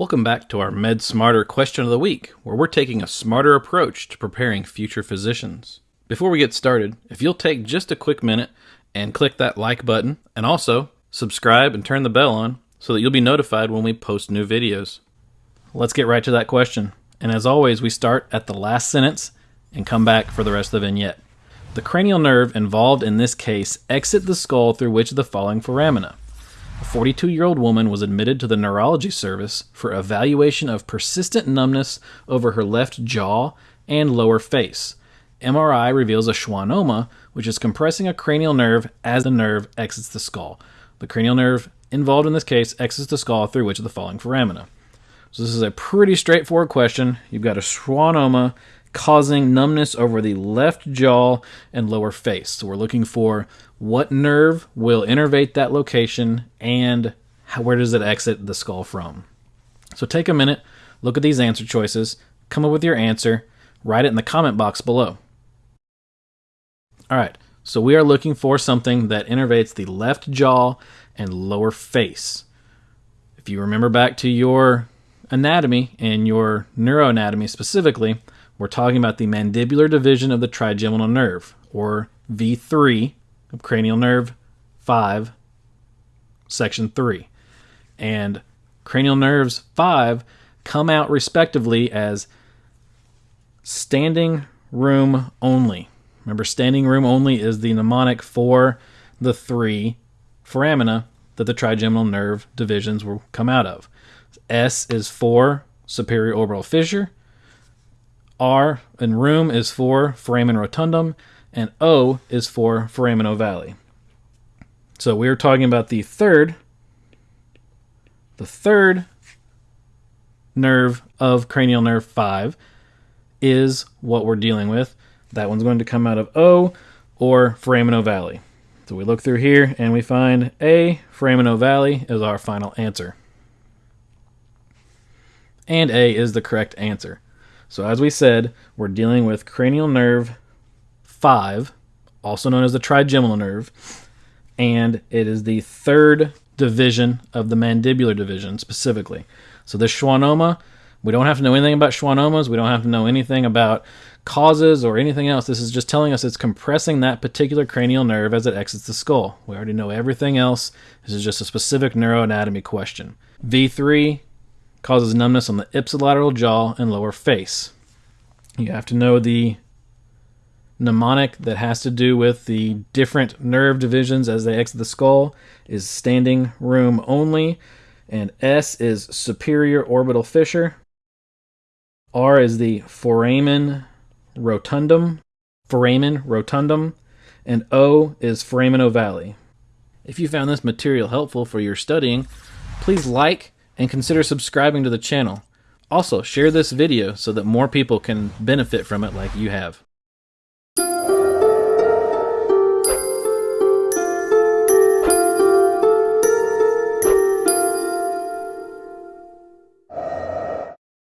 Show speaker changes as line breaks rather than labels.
Welcome back to our Med Smarter question of the week, where we're taking a smarter approach to preparing future physicians. Before we get started, if you'll take just a quick minute and click that like button, and also subscribe and turn the bell on so that you'll be notified when we post new videos. Let's get right to that question. And as always, we start at the last sentence and come back for the rest of the vignette. The cranial nerve involved in this case exit the skull through which of the following foramina? A 42 year old woman was admitted to the neurology service for evaluation of persistent numbness over her left jaw and lower face. MRI reveals a schwannoma, which is compressing a cranial nerve as the nerve exits the skull. The cranial nerve involved in this case exits the skull through which of the following foramina? So, this is a pretty straightforward question. You've got a schwannoma causing numbness over the left jaw and lower face. So we're looking for what nerve will innervate that location and how, where does it exit the skull from. So take a minute, look at these answer choices, come up with your answer, write it in the comment box below. All right, so we are looking for something that innervates the left jaw and lower face. If you remember back to your anatomy and your neuroanatomy specifically, we're talking about the mandibular division of the trigeminal nerve, or V3 of cranial nerve 5, section 3. And cranial nerves 5 come out respectively as standing room only. Remember, standing room only is the mnemonic for the three foramina that the trigeminal nerve divisions will come out of. S is for superior orbital fissure. R in room is for foramen rotundum, and O is for foramen ovale. So we are talking about the third, the third nerve of cranial nerve 5 is what we're dealing with. That one's going to come out of O or foramen ovale. So we look through here and we find A, foramen ovale is our final answer. And A is the correct answer. So, as we said, we're dealing with cranial nerve 5, also known as the trigeminal nerve, and it is the third division of the mandibular division specifically. So, this schwannoma, we don't have to know anything about schwannomas, we don't have to know anything about causes or anything else. This is just telling us it's compressing that particular cranial nerve as it exits the skull. We already know everything else. This is just a specific neuroanatomy question. V3 causes numbness on the ipsilateral jaw and lower face. You have to know the mnemonic that has to do with the different nerve divisions as they exit the skull is standing room only, and S is superior orbital fissure. R is the foramen rotundum, foramen rotundum, and O is foramen ovale. If you found this material helpful for your studying, please like and consider subscribing to the channel. Also, share this video so that more people can benefit from it like you have.